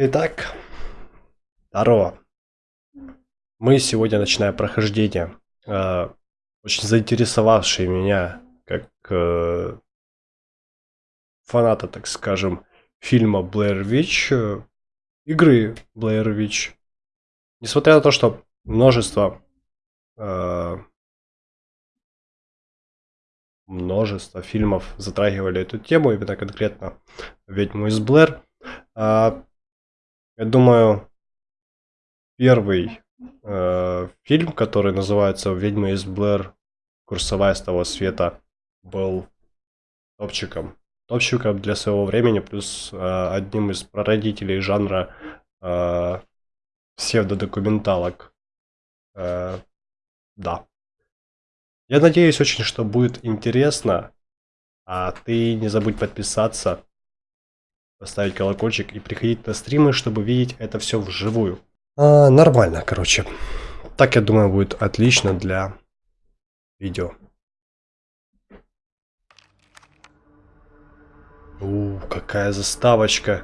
Итак, здорово. Мы сегодня начинаем прохождение, э, очень заинтересовавшее меня, как э, фаната, так скажем, фильма Blair Witch, э, игры Blair Witch. Несмотря на то, что множество э, множество фильмов затрагивали эту тему, именно конкретно «Ведьму из Блэр», э, я думаю, первый э, фильм, который называется «Ведьма из Блэр. Курсовая с того света», был топчиком. Топчиком для своего времени, плюс э, одним из прародителей жанра э, псевдодокументалок. Э, да. Я надеюсь очень, что будет интересно. А ты не забудь подписаться поставить колокольчик и приходить на стримы, чтобы видеть это все вживую. А, нормально, короче. Так, я думаю, будет отлично для видео. У, какая заставочка.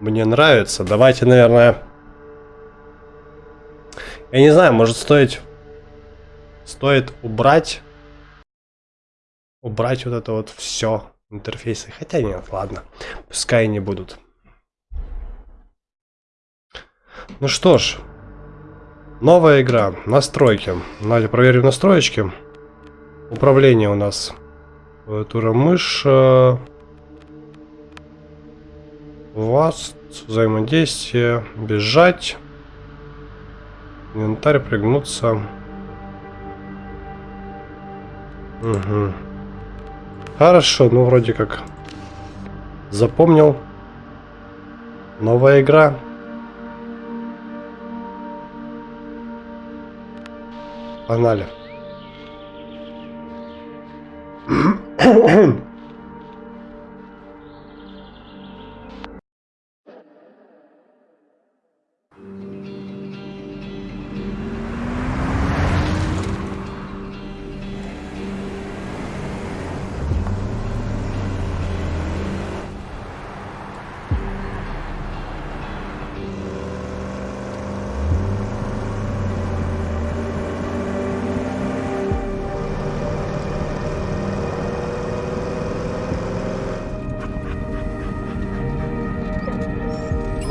Мне нравится. Давайте, наверное... Я не знаю, может стоить... Стоит убрать... Убрать вот это вот все интерфейсы. Хотя нет, ладно. Пускай не будут. Ну что ж. Новая игра. Настройки. Давайте проверим настроечки. Управление у нас. Клавиатура мышь. Вас. Взаимодействие. Бежать. Инвентарь. Пригнуться. Угу. Хорошо, ну вроде как запомнил. Новая игра. Погнали.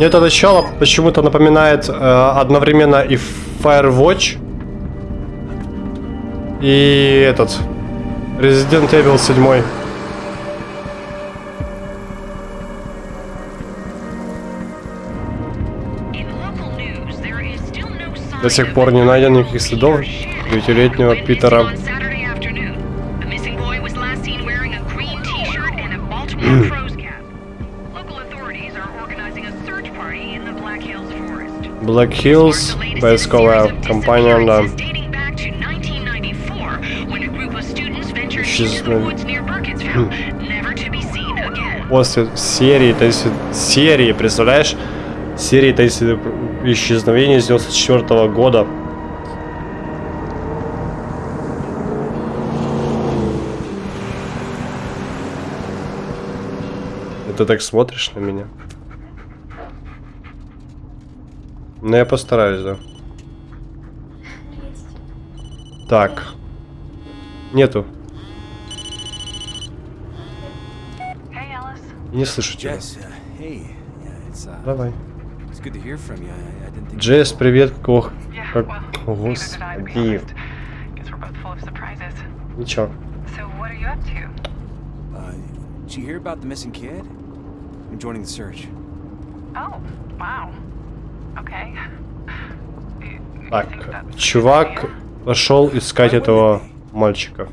Мне это начало почему-то напоминает э, одновременно и Firewatch, и этот Resident Evil 7. До сих пор не найдено никаких следов девятилетнего Питера. Black Hills, поисковая компания, да. После серии, то есть серии, представляешь? Серии, то есть исчезновение с 94 -го года. Ты так смотришь на меня? Ну, я постараюсь, да. Так. Нету. Не слышу тебя. Uh, Давай. Джесс, привет, Кох. Как... Господи. Ничего. Uh, did you hear about the missing kid? I'm joining the search. Oh, wow. Так, чувак пошел искать этого мальчика.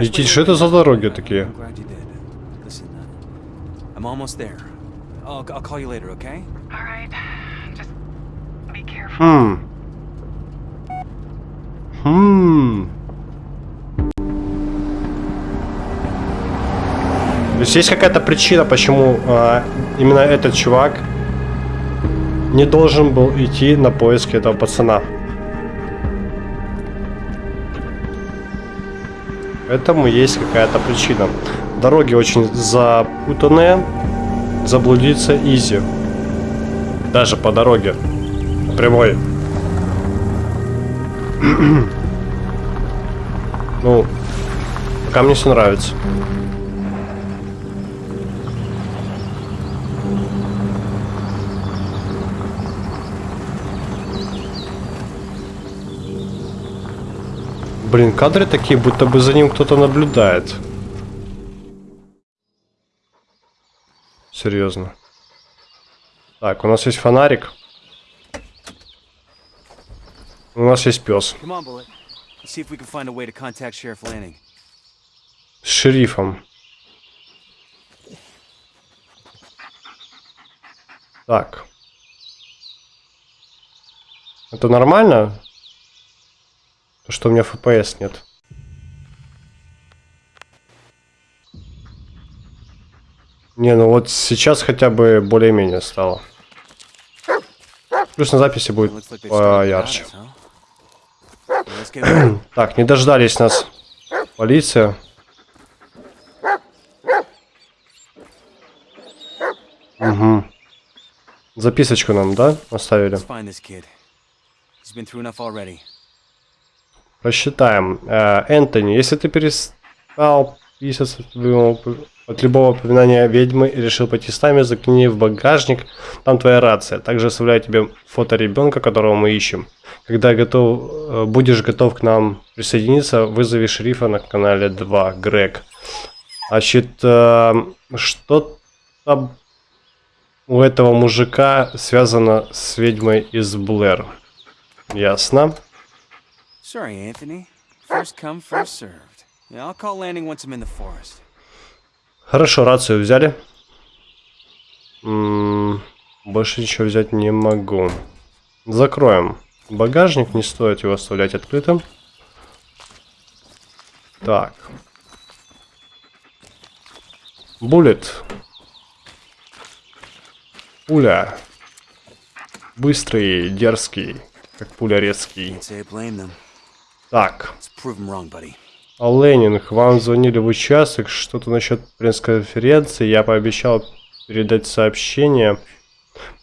Идти, что это за дороги такие? Хм. Хм. То есть есть какая-то причина, почему а, именно этот чувак не должен был идти на поиски этого пацана. Этому есть какая-то причина. Дороги очень запутанные. Заблудиться изи. Даже по дороге. Прямой. ну, пока мне все нравится. Блин, кадры такие, будто бы за ним кто-то наблюдает. Серьезно. Так, у нас есть фонарик. У нас есть пес. С шерифом. Так. Это нормально? То, что у меня FPS нет. Не, ну вот сейчас хотя бы более-менее стало. Плюс на записи будет поярче. так, не дождались нас. Полиция. Угу. Записочку нам, да, оставили? Просчитаем. Э, Энтони, если ты перестал писаться от любого упоминания ведьмы и решил пойти с нами, закини в багажник, там твоя рация. Также оставляю тебе фото ребенка, которого мы ищем. Когда готов, э, будешь готов к нам присоединиться, вызови шерифа на канале 2, Грег. Значит, э, что там у этого мужика связано с ведьмой из Блэр? Ясно. Sorry, Anthony. First come, first served. Yeah, I'll call landing once I'm in the forest. Хорошо, рацию взяли. М -м, больше ничего взять не могу. Закроем. Багажник, не стоит его оставлять открытым. Так. Буллет. Пуля. Быстрый, дерзкий, как пуля резкий. Так. А Ленинг, вам звонили в участок, что-то насчет пресс-конференции, я пообещал передать сообщение.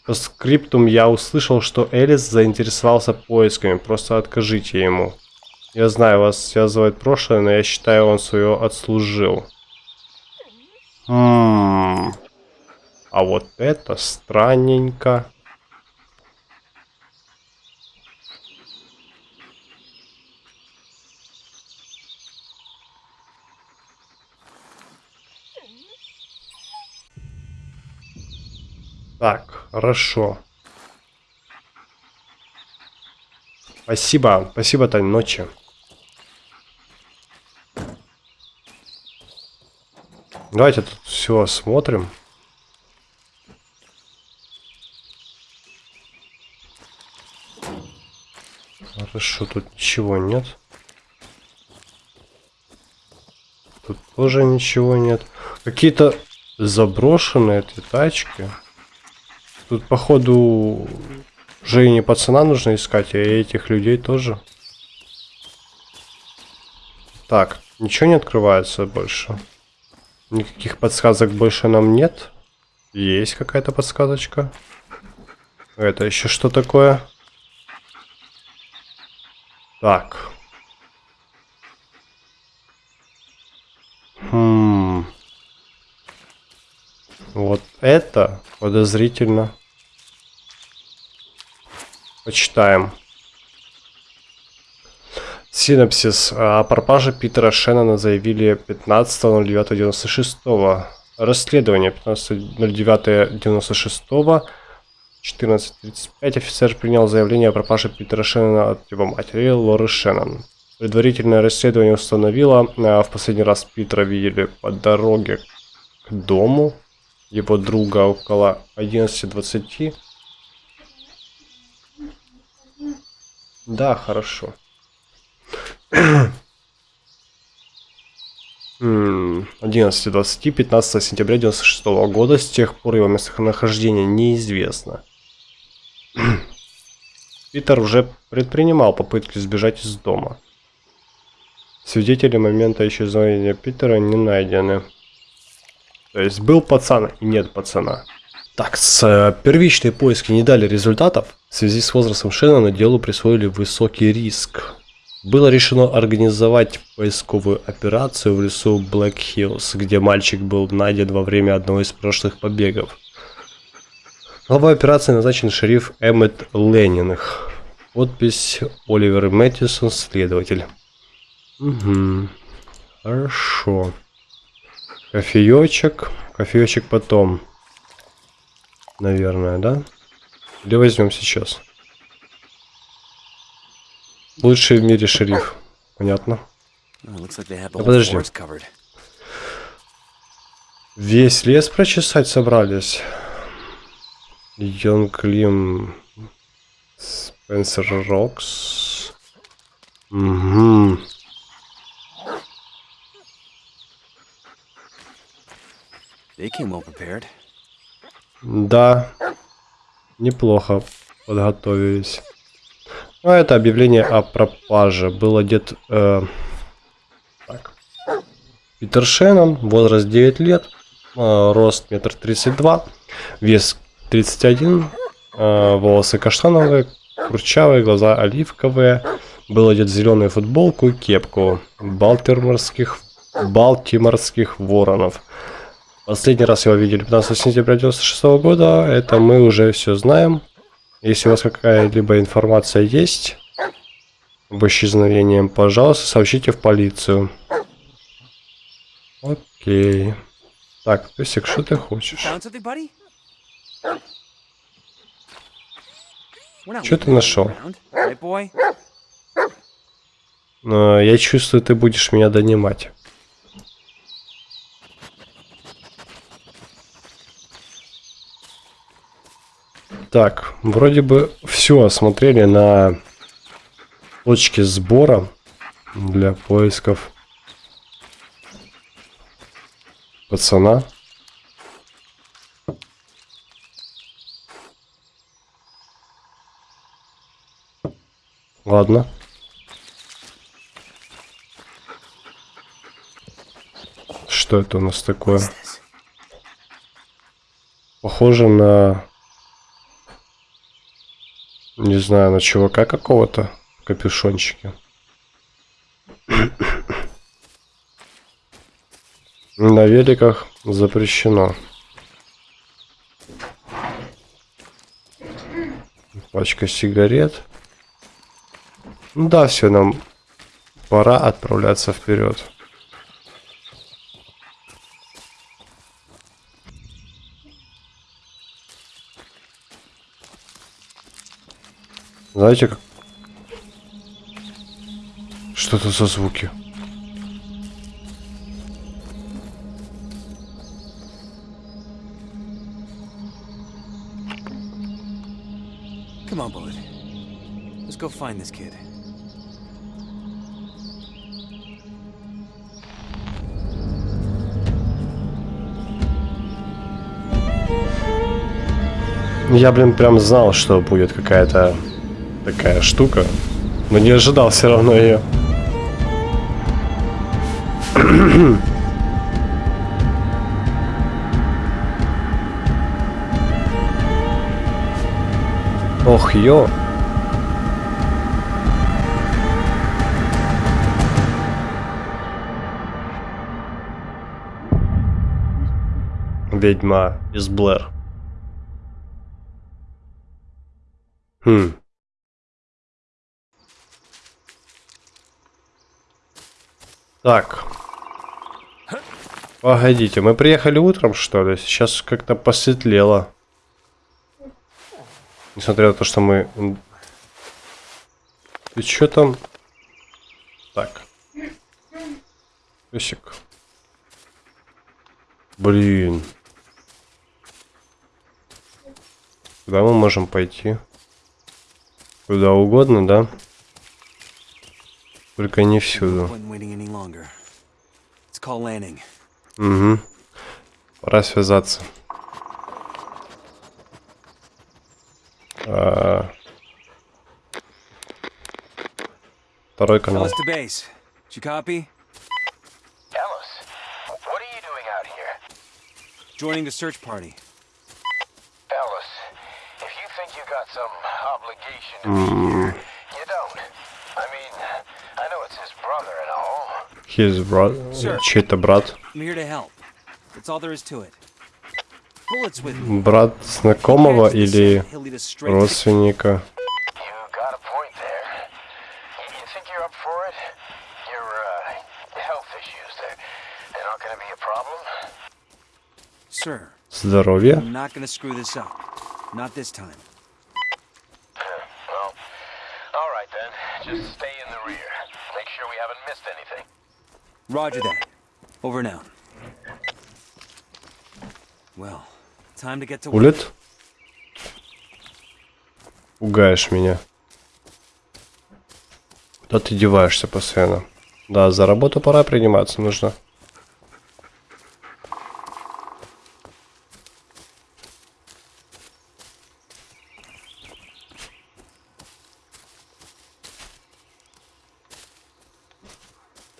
По скриптум я услышал, что Элис заинтересовался поисками, просто откажите ему. Я знаю, вас связывает прошлое, но я считаю, он свое отслужил. Ммм. А вот это странненько. Так, хорошо. Спасибо, спасибо, Тань, ночи. Давайте тут все осмотрим. Хорошо, тут ничего нет. Тут тоже ничего нет. Какие-то заброшенные эти тачки. Тут, походу, уже пацана нужно искать, а этих людей тоже. Так, ничего не открывается больше. Никаких подсказок больше нам нет. Есть какая-то подсказочка. Это еще что такое? Так. Хм. Вот это подозрительно. Почитаем. Синопсис. О пропаже Питера Шеннона заявили 15.09.96. Расследование 15.09.96. 14.35 офицер принял заявление о пропаже Питера Шеннона от его матери Лоры Шеннон. Предварительное расследование установило, а в последний раз Питера видели по дороге к дому его друга около 11.20. Да, хорошо. 11.20, 15 сентября 96 года. С тех пор его местонахождение неизвестно. Питер уже предпринимал попытки сбежать из дома. Свидетели момента исчезновения Питера не найдены. То есть был пацан и нет пацана. Так, с, э, первичные поиски не дали результатов. В связи с возрастом Шеннона делу присвоили высокий риск. Было решено организовать поисковую операцию в лесу Блэк Хиллз, где мальчик был найден во время одного из прошлых побегов. Главой операции назначен шериф Эммет Леннинг. Подпись Оливер Мэттисон, следователь. Угу. Хорошо. Кофеечек. Кофеечек потом. Наверное, да? Или возьмем сейчас? Лучший в мире шериф. Понятно. А подожди. Весь лес прочесать собрались. Йонг Спенсер Рокс. Угу. Да. Неплохо подготовились. Ну, это объявление о пропаже. Был одет... Э, так. Питер Шеннон, возраст 9 лет, э, рост метр тридцать два, вес 31, э, волосы каштановые, курчавые, глаза оливковые. Был одет зеленую футболку и кепку балтиморских, балтиморских воронов. Последний раз его видели 15 сентября 96 года. Это мы уже все знаем. Если у вас какая-либо информация есть об исчезновении, пожалуйста, сообщите в полицию. Окей. Так, Песик, что ты хочешь? Что ты нашел? Но я чувствую, ты будешь меня донимать. Так, вроде бы все осмотрели на точке сбора для поисков пацана. Ладно. Что это у нас такое? Похоже на не знаю, на чувака какого-то капюшончике. На великах запрещено. Пачка сигарет. Ну да, все, нам пора отправляться вперед. Знаете, как... Что это за звуки? Come on, Bullet. Let's go find this kid. Я, блин, прям знал, что будет какая-то такая штука. Но не ожидал все равно ее. Ох, ё. Ведьма из Блэр. Хм. Так. Погодите, мы приехали утром, что ли? Сейчас как-то посветлело. Несмотря на то, что мы... Ты что там? Так. Песик. Блин. Куда мы можем пойти? Куда угодно, да? Только не всюду. Угу. Пора связаться. А... Второй канал. Joining the search party. Ellis, if you think you got some obligation to be here, you don't. I mean, I know it's his brother and all. His брат... Sure. Чей-то брат. I'm here to help. That's all there is to it. Bullets with me. Брат знакомого или родственника. You got a point there. You, you think you're up for it? Your uh, health issues, they're, they're not going to be a problem? Sir, Здоровье. I'm not gonna screw this up. Not this time. Well, all right then. Just stay in the rear. Make sure we haven't missed anything. Roger that. Over out. Well, time to get to. Улет. Пугаешь меня. Куда ты деваешься постоянно? Да, за работу пора приниматься нужно.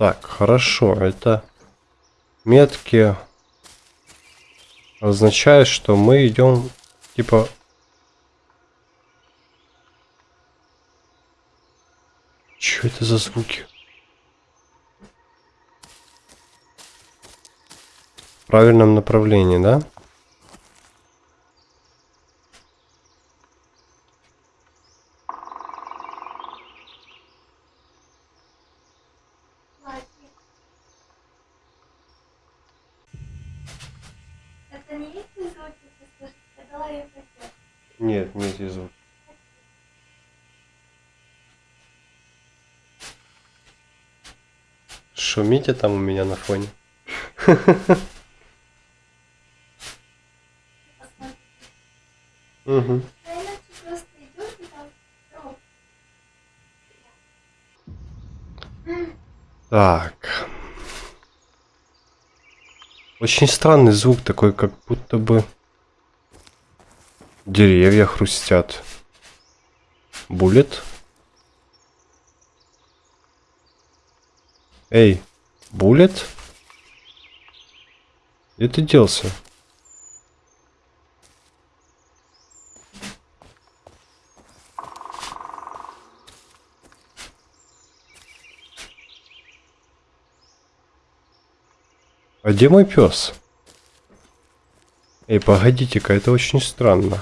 Так, хорошо. Это метки означает, что мы идем типа Что это за звуки? В правильном направлении, да? Это не эти звуки, ты слышишь? Это лает отец. Нет, не эти звуки. Шумите там у меня на фоне. Угу. Так. Очень странный звук такой, как будто бы деревья хрустят. Булет. Эй, Булет? Где ты делся? А где мой пес? Эй, погодите-ка, это очень странно.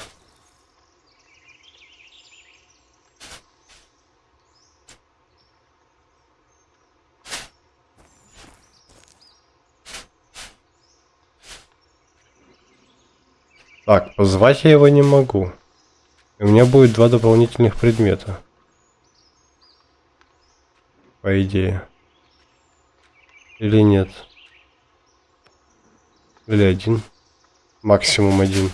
Так, позвать я его не могу. У меня будет два дополнительных предмета. По идее. Или нет? Или один. Максимум один.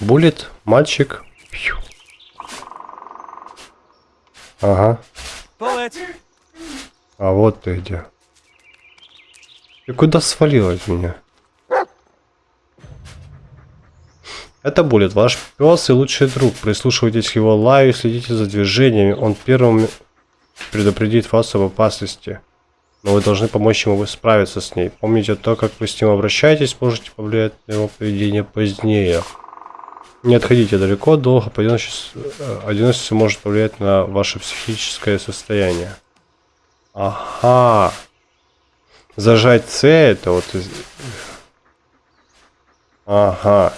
Булет, мальчик. Пью. Ага. А вот ты где. Ты куда свалил от меня? Это Булет, ваш пес и лучший друг. Прислушивайтесь к его лаю, следите за движениями. Он первым предупредит вас об опасности. Но вы должны помочь ему справиться с ней. Помните то, как вы с ним обращаетесь, можете повлиять на его поведение позднее. Не отходите далеко, долго одиночество, э, одиночество может повлиять на ваше психическое состояние. Ага. Зажать С это вот... Ага.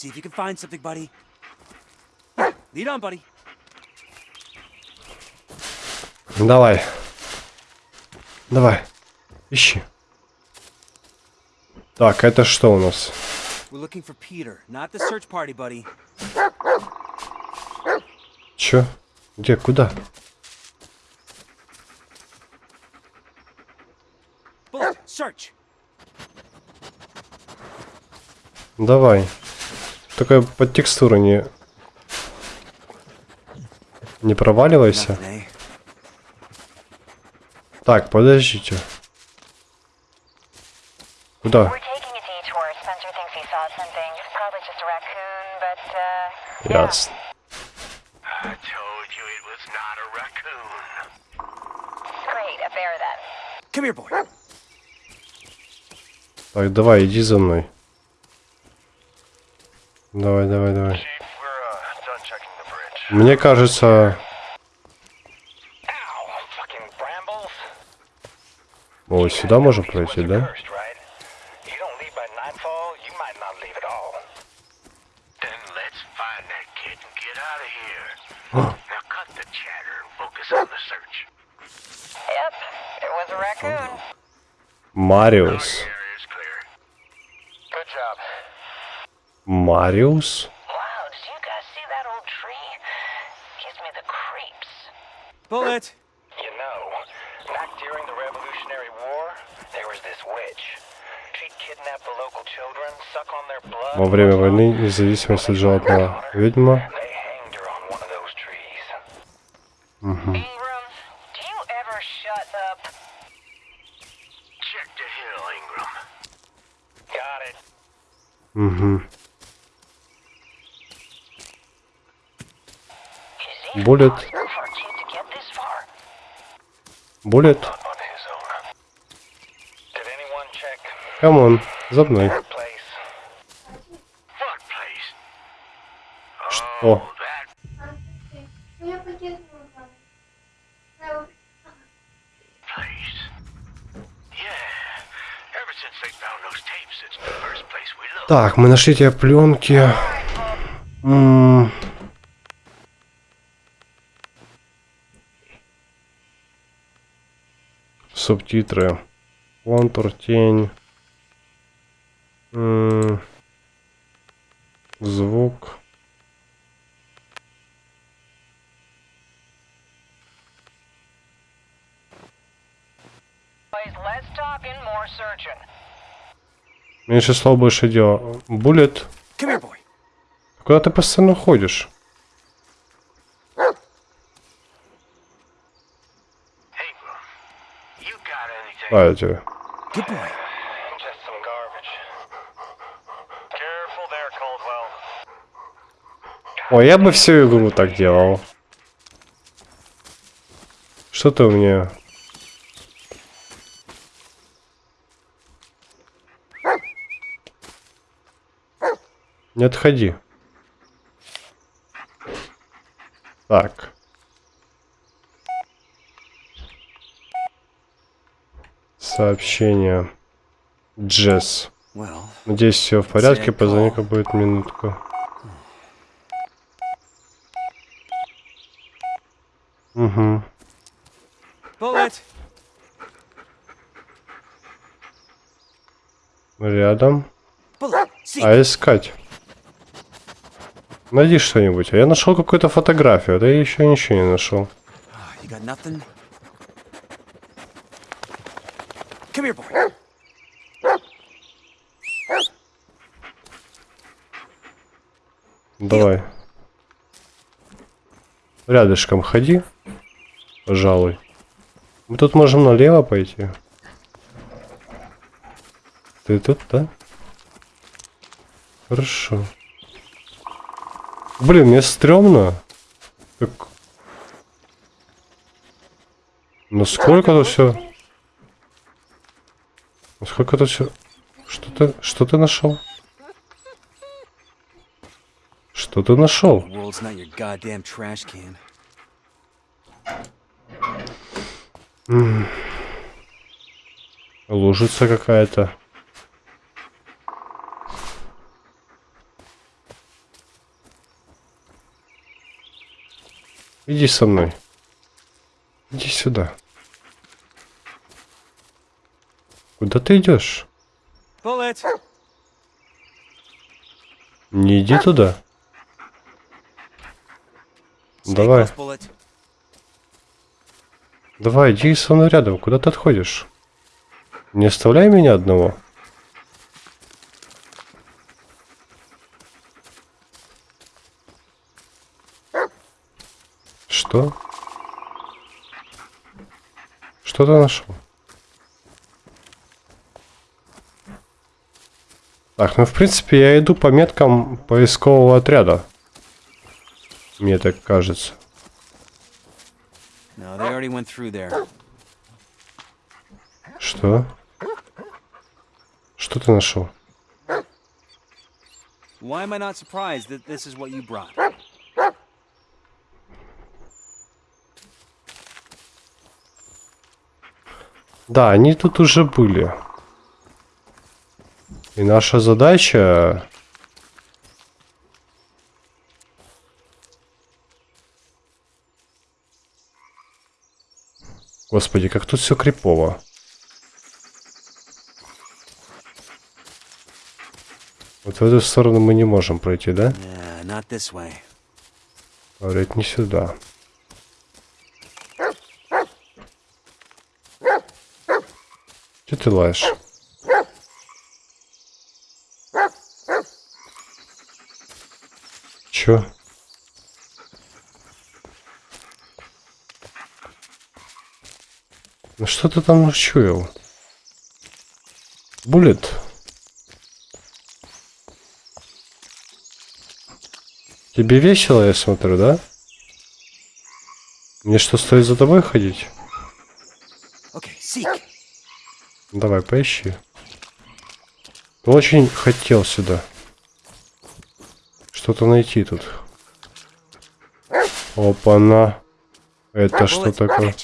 See if you can find something, buddy. Lead on, buddy. Давай. Давай. Ищи. Так, это что у нас? Peter, party. Чё? Где? Куда? Bullet! Давай. Такая под текстуру не... Не проваливайся. Eh? Так, подождите. Куда? Uh, Ясно. Так, давай, иди за мной. Давай, давай, давай. Uh. Мне кажется, вот сюда можем пройти, да? Raccoon. Мариус. Area is clear. Good job. Мариус? Wow, did you guys see that old tree? Gives me the creeps. Bullet. You know, back during the Revolutionary War, there was this witch. She'd kidnap the local children, suck on their blood. Во время войны независимости желательно ведьма. They hanged her on one of those trees. Ingram, do you ever shut up? Check the hill, Ingram. Got it. Угу. Is it Bullet. possible for a kid to get this far? Булет. On his own. Did anyone check Камон, за мной. Что? Oh, Ну. Так, мы нашли те пленки. М. Субтитры. Контур, тень. Звук. Меньше слов, больше дела. Буллет. Куда ты постоянно ходишь? Ingram, you got anything? А, я тебе. Good boy. Just some garbage. Careful there, Coldwell. Ой, я бы всю игру так делал. Что ты у меня? Не отходи. Так. Сообщение. Джесс. Надеюсь, все в порядке. Sad Позвони, call. как будет минутку. Угу. Рядом. А искать? Найди что-нибудь. А я нашел какую-то фотографию, а ты еще ничего не нашел. Ah, You got nothing? Come here, boy. Давай. Рядышком ходи. Пожалуй. Мы тут можем налево пойти. Ты тут, да? Хорошо. Блин, мне стрёмно. Как... Насколько тут все... Насколько тут все... Что ты... Что ты нашел? Что ты нашел? Лужица какая-то. Иди со мной. Иди сюда. Куда ты идешь? Не иди туда. Давай. Давай, иди со мной рядом. Куда ты отходишь? Не оставляй меня одного. Что? Что ты нашел? Так, ну в принципе я иду по меткам поискового отряда. Мне так кажется. No. Что? Что ты нашел? Why am I not surprised that this is what you brought? Да, они тут уже были. И наша задача... Господи, как тут все крипово. Вот в эту сторону мы не можем пройти, да? Yeah. Говорят, не сюда. Че ты лаешь? Чё? Ну что ты там учуял? Буллет? Тебе весело, я смотрю, да? Мне что, стоит за тобой ходить? Okay. Давай, поищи. Очень хотел сюда. Что-то найти тут. Опа-на. Это что такое?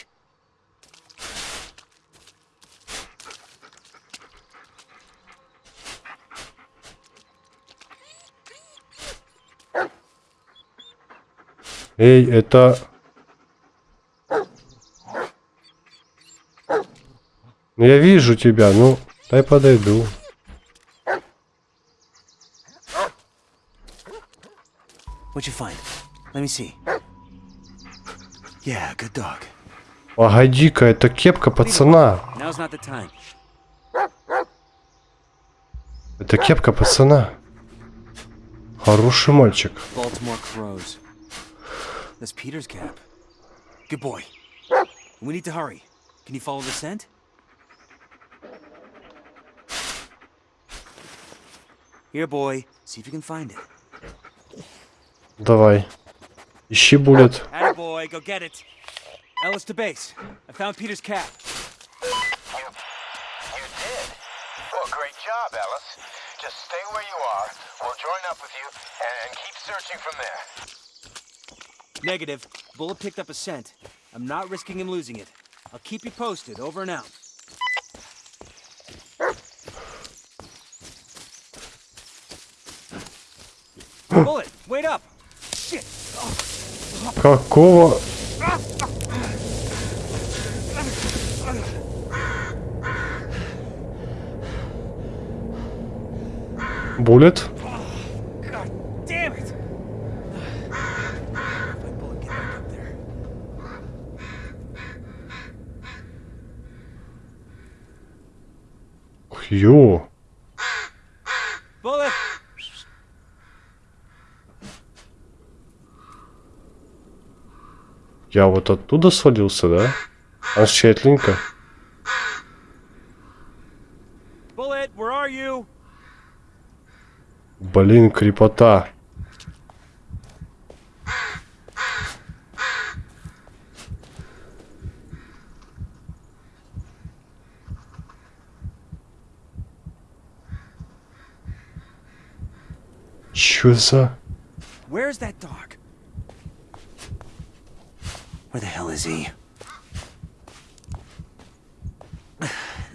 Эй, это... Ну я вижу тебя, ну, дай подойду. What'd you find? Let me see. Yeah, good dog. Погоди-ка, это кепка пацана. Now's not the time. Это кепка пацана. Хороший мальчик. Baltimore crows. That's Peter's cap. Good boy. We need to hurry. Can you follow the scent? Here, boy. See if you can find it. Давай. Ищи буллет. boy, go get it. Ellis to base. I found Peter's cap. You, you did? Well, great job, Ellis. Just stay where you are. We'll join up with you and keep searching from there. Negative. Bullet picked up a scent. I'm not risking him losing it. I'll keep you posted. Over and out. Bullet, wait up! Какого? Буллет? God damn it! Let Bullet get back up there. Хью. Bullet! Я вот оттуда свалился, да? А are you? Блин, крепота. Чё за... Where's that dog? Where the hell is he?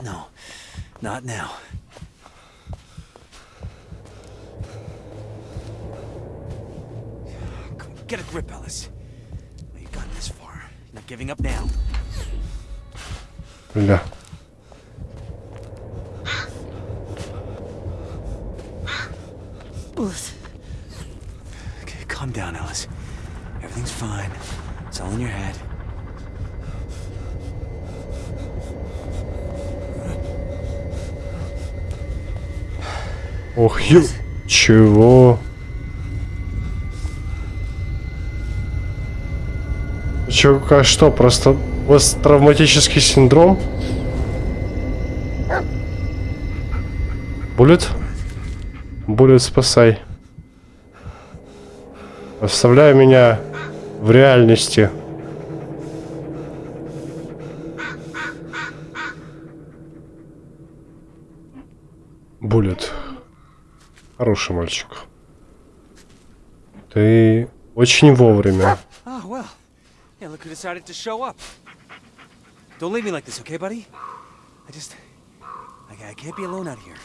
No, not now. Get a grip, Ellis. Well, you've gotten this far. You're not giving up now. Brenda. Okay, calm down, Ellis. Everything's fine. All your head. Ох, ё... Чего? Чё, как что, просто посттравматический синдром? Буллет? Буллет, спасай. Оставляй меня в реальности. Буллет. Хороший мальчик. Ты очень вовремя. Oh, well. Yeah, look who decided to show up. Don't leave me like this, okay, buddy? I just... I, I can't be alone out here.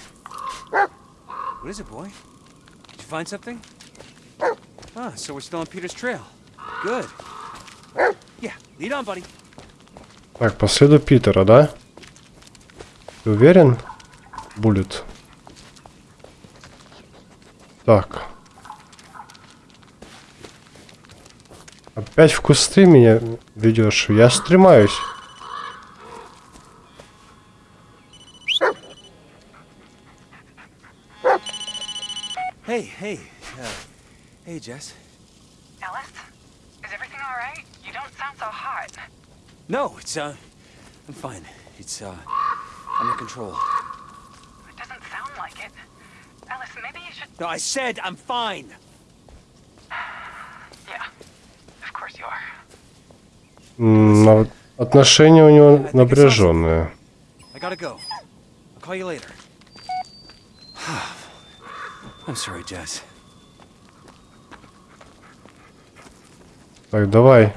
What is it, boy? Did you find something? Ah, so we're still on Peter's trail. Good. Yeah, lead on, buddy. Так, по следу Питера, да? Ты уверен? Буллет. Так. Опять в кусты меня ведешь. Я стремаюсь. Hey, hey. Uh, hey, Jess. Is everything alright? You don't sound so hot. No, it's, uh... I'm fine. It's, uh... Under control. It doesn't sound like it. Ellis, maybe you should... No, I said I'm fine! Yeah. Of course you are. М, на- Отношения у него напряженные. I gotta go. I'll call you later. I'm sorry, Jess. Так, давай.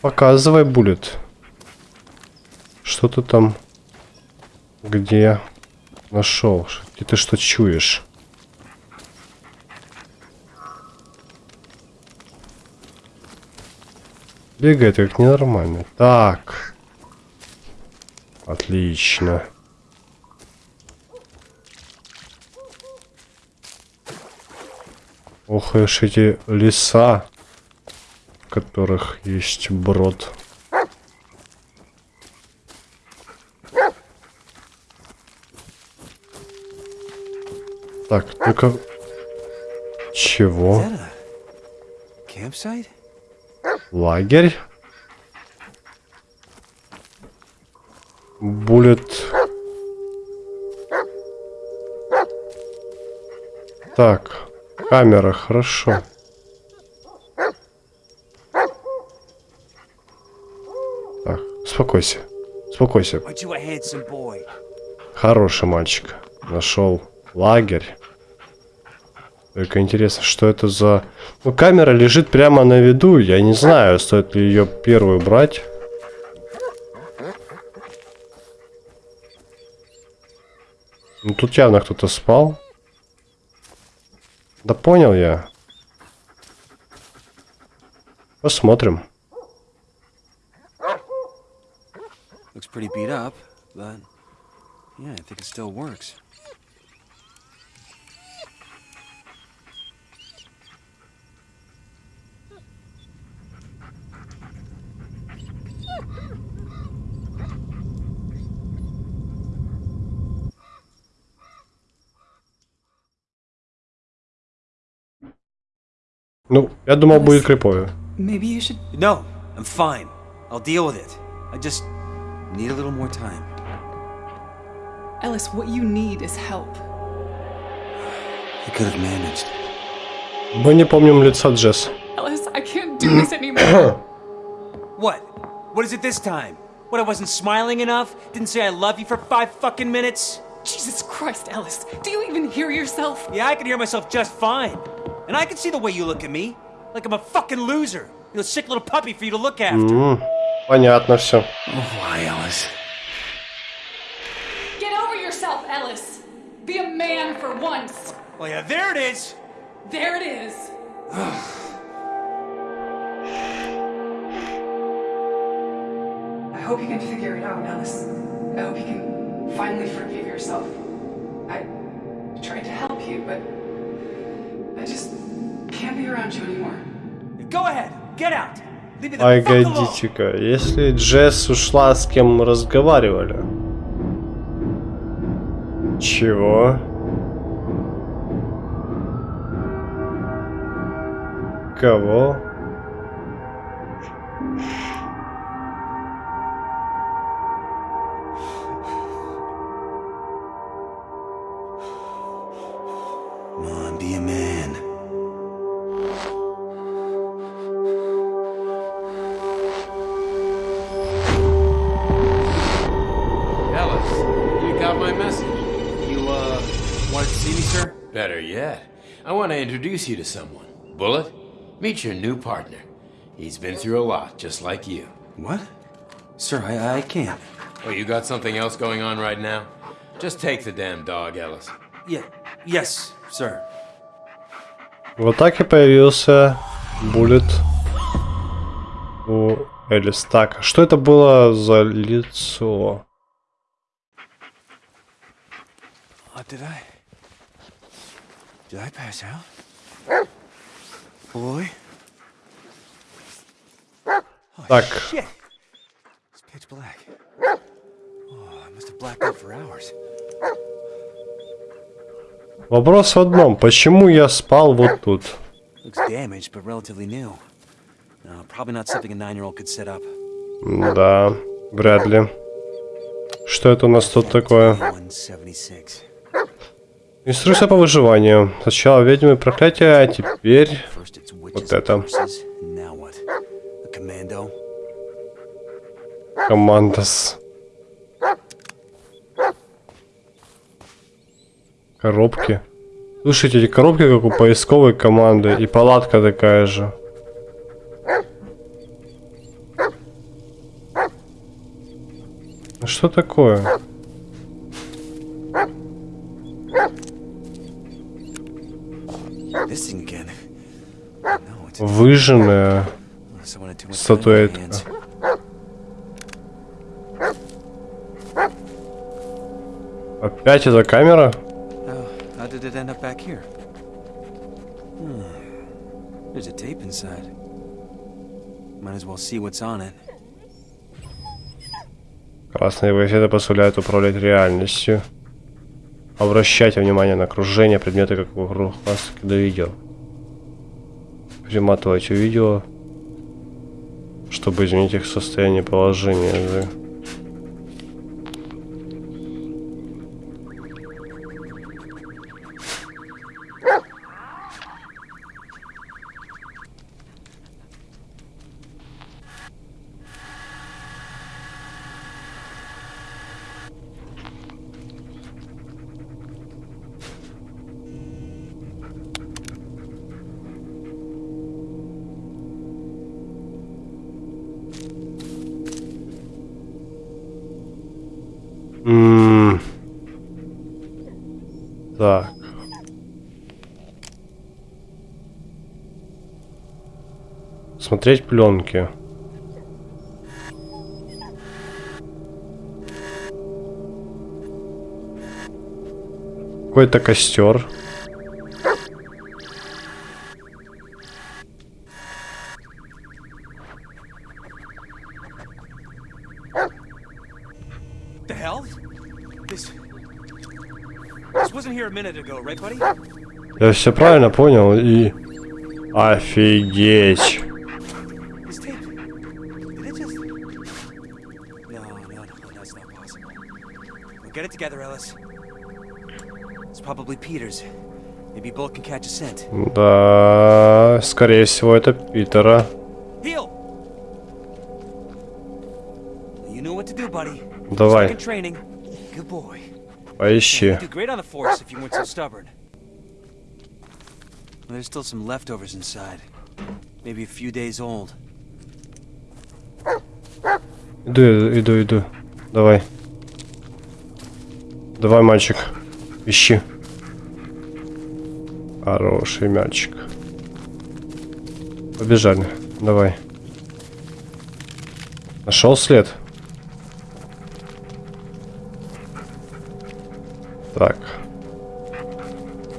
Показывай, Буллет. Что ты там? Где? Нашел. Где ты что чуешь? Бегает как ненормальный. Так. Отлично. Ох, уж эти леса, которых есть брод. Так, только... Чего? Лагерь? Буллет. Так, камера, хорошо. Так, успокойся. Успокойся. Хороший мальчик. Нашел лагерь. Только интересно, что это за... Ну, камера лежит прямо на виду. Я не знаю, стоит ли ее первую брать. Ну, тут явно кто-то спал. Да понял я. Посмотрим. Looks pretty beat up, but yeah, I think it still works. Ну, я думал, будет криповее. Maybe you should... No, I'm fine. I'll deal with it. I just need a little more time. Ellis, what you need is help. I could have managed. Мы не помним лица Джесс. Ellis, I can't do this anymore. What? What is it this time? What, I wasn't smiling enough? Didn't say I love you for five fucking minutes? Jesus Christ, Ellis. Do you even hear yourself? Yeah, I can hear myself just fine. And I can see the way you look at me. Like I'm a fucking loser. You're a sick little puppy for you to look after. М, Понятно все. Why, Alice? Get over yourself, Ellis. Be a man for once. Well, yeah, there it is. There it is. I hope you can figure it out, Ellis. I hope you can finally forgive yourself. I tried to help you, but I just can't be around you anymore. Go ahead, get out. Погодите-ка, если Джесс ушла, с кем мы разговаривали? Чего? Кого? introduce you to someone. Bullet, meet your new partner. He's been through a lot, just like you. What? Sir, I, I can't. Oh, you got something else going on right now? Just take the damn dog, Ellis. Yeah. Yes, sir. Вот так и появился Буллет у Элис. Так, а что это было за лицо? Uh, did I? Did I pass out? Boy? Так. Oh, вопрос в одном. Почему я спал вот тут? Uh. Да, вряд ли. Что это у нас тут такое? 176. Инструкция по выживанию. Сначала ведьмы проклятия, а теперь... Вот это. Командос. Коробки. Слушайте, эти коробки как у поисковой команды. И палатка такая же. Что такое? This thing again. No, it's Выжженная. Статуэтка. Опять эта камера? Oh? Hmm. There's a tape inside. Might as well see what's on it. Красные кассеты позволяют управлять реальностью. Обращайте внимание на окружение, предметы как вокруг вас, до видео. Приматывайте видео, чтобы изменить их состояние положения. да. М, Так. Смотреть пленки. Какой-то костер. Я все правильно понял и... Офигеть. Да, скорее всего, это Питера. Давай. Поищи. There's still some leftovers inside. Maybe a few days old. Иду, иду, иду. Давай. Давай, мальчик. Ищи. Хороший мальчик. Побежали. Давай. Нашел след? Так.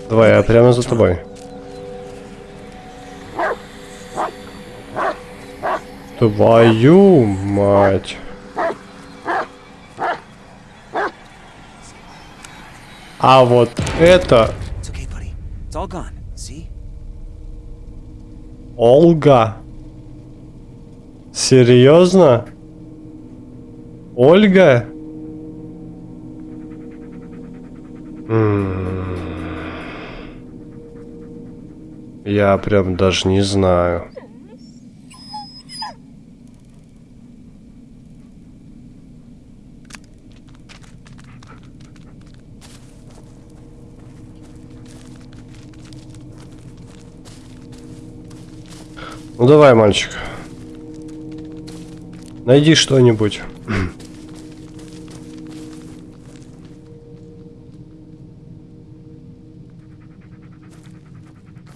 Давай, я прямо за тобой. Твою мать. А вот это It's okay, buddy. It's all gone. See? Ольга. Серьезно? Ольга? М. Я прям даже не знаю. Давай, мальчик. Найди что-нибудь.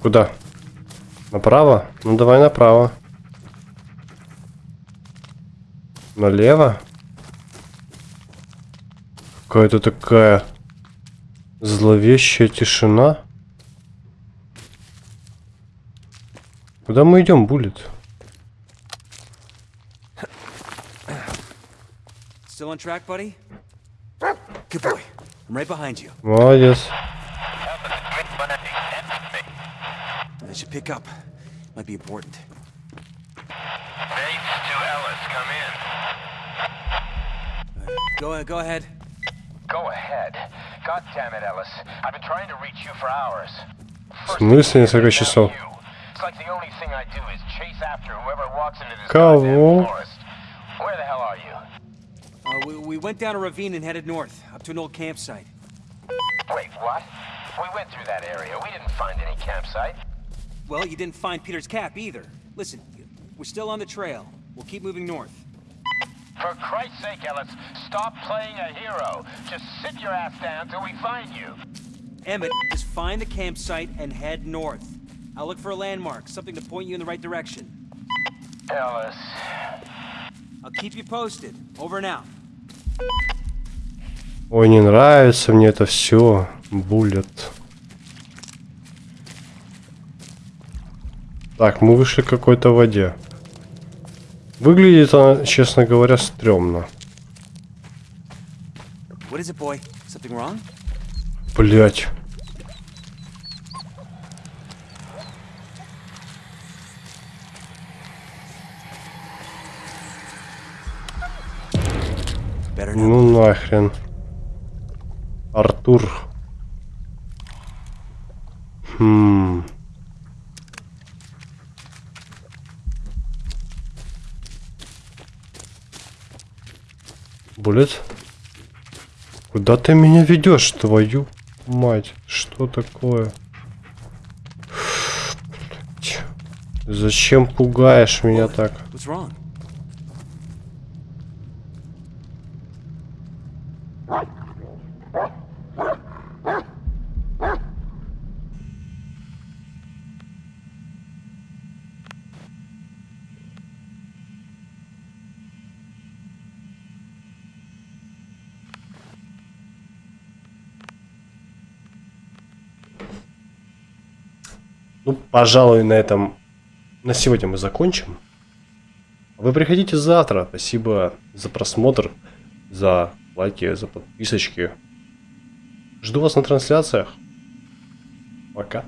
Куда? Направо? Ну давай направо. Налево? Какая-то такая зловещая тишина. Куда мы идем, Буллет? Still on track, buddy? Good boy. I'm right behind you. Молодец. I should pick up. Might be important. Bates to Ellis, come in. Go, go ahead. Go ahead. God damn it, Ellis. I've been trying to reach you for hours. В смысле несколько часов? like the only thing I do is chase after whoever walks into this forest. Where the hell are you? Uh, we, we went down a ravine and headed north, up to an old campsite. Wait, what? We went through that area. We didn't find any campsite. Well, you didn't find Peter's cap either. Listen, we're still on the trail. We'll keep moving north. For Christ's sake, Ellis, stop playing a hero. Just sit your ass down till we find you. Emmett, just find the campsite and head north. I'll look for a landmark, something to point you in the right direction. Ellis. I'll keep you posted. Over out. Ой, не нравится мне это все. Буллет. Так, мы вышли к какой-то воде. Выглядит она, честно говоря, стрёмно. What is it, boy? Something wrong? Блять. Ну нахрен. Артур. Хм. Булет? Куда ты меня ведешь, твою мать? Что такое? Зачем пугаешь меня так? Пожалуй, на этом на сегодня мы закончим. Вы приходите завтра. Спасибо за просмотр, за лайки, за подписочки. Жду вас на трансляциях. Пока.